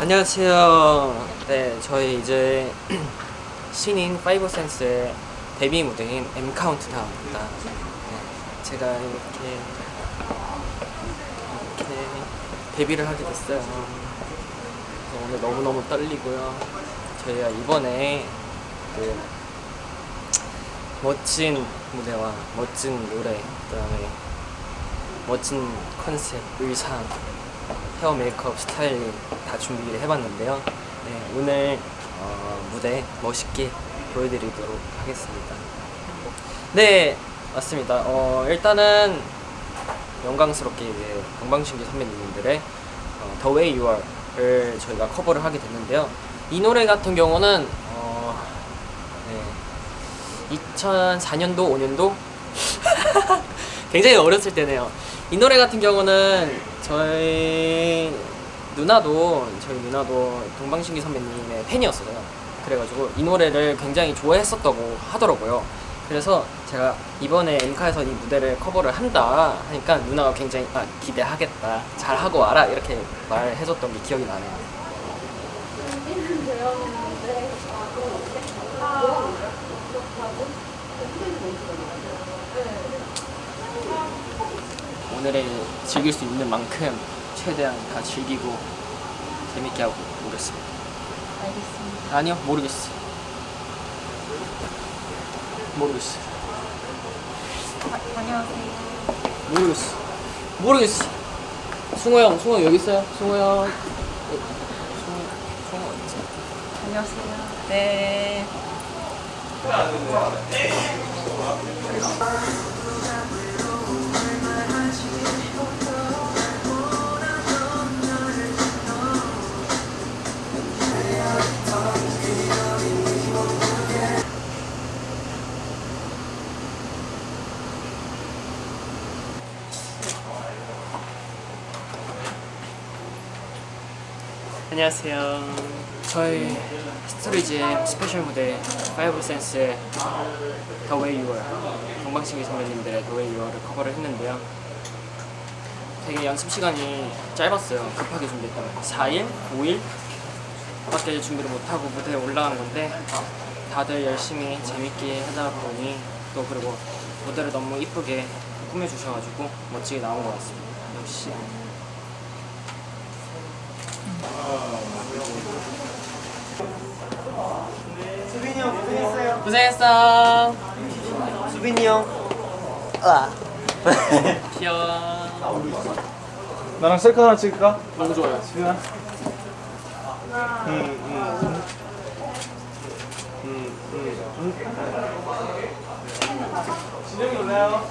안녕하세요. 네, 저희 이제 신인 파이브 센스의 데뷔 무대인 M 카운트다운입니다. 네, 제가 이렇게 이렇게 데뷔를 하게 됐어요. 그래서 오늘 너무 너무 떨리고요. 저희가 이번에 그 멋진 무대와 멋진 노래, 그 다음에 멋진 컨셉, 의상, 헤어 메이크업, 스타일링 다 준비를 해봤는데요. 네, 오늘 어, 무대 멋있게 보여드리도록 하겠습니다. 네, 맞습니다. 어, 일단은 영광스럽게 이제 동방신기 선배님들의 어, The Way You Are를 저희가 커버를 하게 됐는데요. 이 노래 같은 경우는 어, 네, 2004년도, 5년도 굉장히 어렸을 때네요. 이 노래 같은 경우는 저희 누나도 저희 누나도 동방신기 선배님의 팬이었어요. 그래가지고 이 노래를 굉장히 좋아했었다고 하더라고요. 그래서 제가 이번에 엠카에서 이 무대를 커버를 한다 하니까 누나가 굉장히 아, 기대하겠다 잘 하고 와라 이렇게 말해줬던 게 기억이 나네요. 오늘을 즐길 수 있는 만큼 최대한 다 즐기고 재밌게 하고 오겠습니다. 알겠습니다. 아니요 모르겠어. 모르겠어. 다, 다녀오세요. 모르겠어. 모르겠어. 승호 형, 승호 여기 있어요. 승호 형. 어, 승호, 승호 어딨지? 다녀오세요. 네. 안녕하세요. 저희 스토리지의 스페셜 무대 파이브 센스의 The Way You Are 동방신기 선배님들의 The Way You Are를 커버를 했는데요. 되게 연습 시간이 짧았어요. 급하게 준비했다면 4일, 5일 밖에 준비를 못하고 무대에 올라간 건데 다들 열심히 재밌게 하다 보니 또 그리고 무대를 너무 이쁘게 꾸며주셔가지고 멋지게 나온 것 같습니다. 역시 수빈이 형 고생했어. 수빈이 형. 아. 귀여워. 나랑 셀카 하나 찍을까? 너무 좋아요. 수빈아. 응, 응. 응, 응. 진영이 올래요?